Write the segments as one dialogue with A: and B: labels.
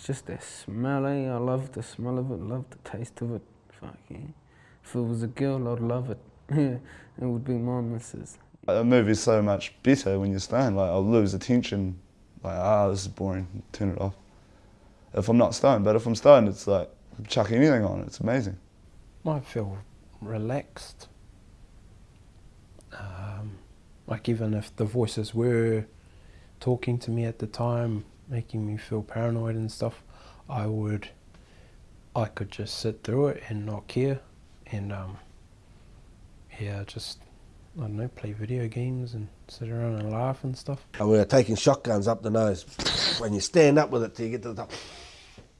A: It's just that smell, eh? I love the smell of it, love the taste of it. Fuck yeah. If it was a girl, I'd love it. Yeah, it would be my missus.
B: A movie's so much better when you're stoned. Like I'll lose attention. Like ah, this is boring. Turn it off. If I'm not stoned, but if I'm stoned, it's like chuck anything on. It's amazing.
C: I feel relaxed. Um, like even if the voices were talking to me at the time, making me feel paranoid and stuff, I would, I could just sit through it and not care, and um, yeah, just I don't know, play video games and sit around and laugh and stuff.
D: And we were taking shotguns up the nose. When you stand up with it till you get to the top.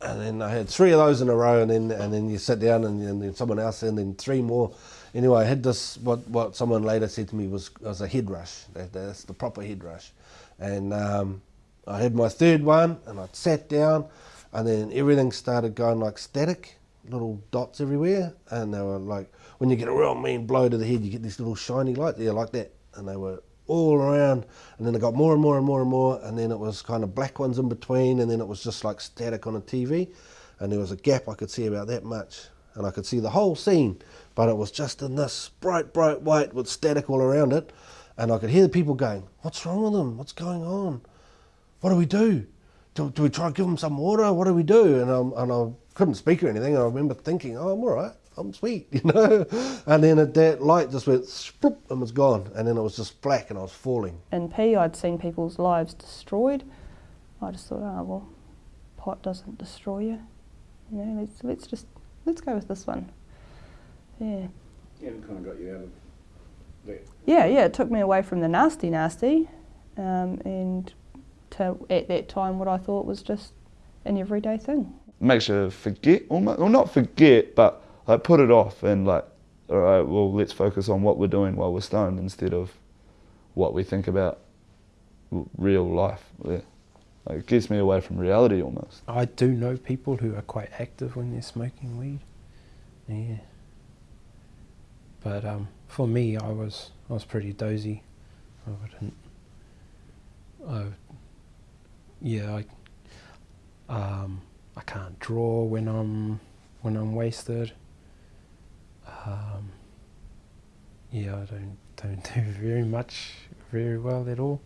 D: And then I had three of those in a row, and then and then you sit down, and, and then someone else, and then three more. Anyway, I had this. What what someone later said to me was was a head rush. That, that's the proper head rush. And um, I had my third one, and I sat down, and then everything started going like static, little dots everywhere, and they were like when you get a real mean blow to the head, you get this little shiny light there like that, and they were all around, and then it got more and more and more and more, and then it was kind of black ones in between, and then it was just like static on a TV, and there was a gap I could see about that much, and I could see the whole scene, but it was just in this bright, bright white with static all around it, and I could hear the people going, "What's wrong with them? What's going on? What do we do? Do, do we try to give them some water? What do we do?" And, i and I couldn't speak or anything. I remember thinking, "Oh, I'm all right." I'm sweet, you know. And then it, that light just went spoop, and was gone, and then it was just black, and I was falling.
E: In P, I'd seen people's lives destroyed. I just thought, oh well, pot doesn't destroy you. You know, let's let's just let's go with this one. Yeah.
F: Yeah, it kind of got you out of that.
E: Yeah, yeah. It took me away from the nasty, nasty, um, and to at that time what I thought was just an everyday thing.
B: Makes you forget, almost, well not forget, but like put it off and like, all right, well, let's focus on what we're doing while we're stoned instead of what we think about real life. Yeah. Like it gets me away from reality almost.
C: I do know people who are quite active when they're smoking weed. Yeah. But um, for me, I was I was pretty dozy. I wouldn't. I, yeah, I um, I can't draw when I'm when I'm wasted. Um, yeah, I don't don't do very much very well at all.